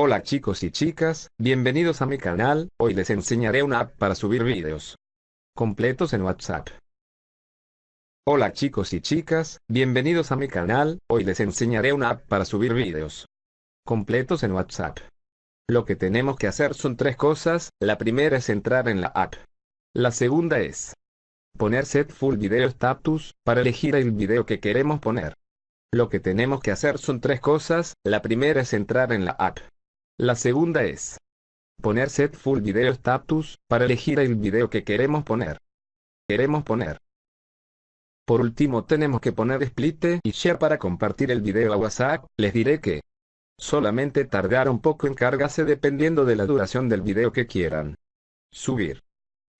Hola chicos y chicas, bienvenidos a mi canal, hoy les enseñaré una app para subir vídeos completos en WhatsApp. Hola chicos y chicas, bienvenidos a mi canal, hoy les enseñaré una app para subir vídeos completos en WhatsApp. Lo que tenemos que hacer son tres cosas, la primera es entrar en la app. La segunda es poner Set Full Video Status, para elegir el video que queremos poner. Lo que tenemos que hacer son tres cosas, la primera es entrar en la app. La segunda es poner Set Full Video Status, para elegir el video que queremos poner. Queremos poner. Por último tenemos que poner Split y Share para compartir el video a WhatsApp, les diré que solamente tardará un poco en cargarse dependiendo de la duración del video que quieran subir.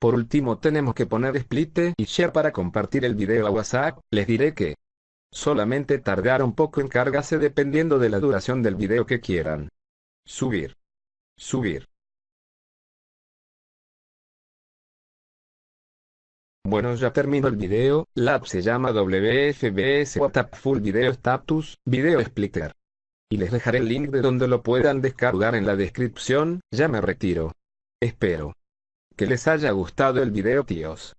Por último tenemos que poner Split y Share para compartir el video a WhatsApp, les diré que solamente tardará un poco en cargarse dependiendo de la duración del video que quieran subir. Subir. Bueno ya terminó el video, la app se llama WFBS WhatsApp Full Video Status, Video Splitter. Y les dejaré el link de donde lo puedan descargar en la descripción, ya me retiro. Espero que les haya gustado el video tíos.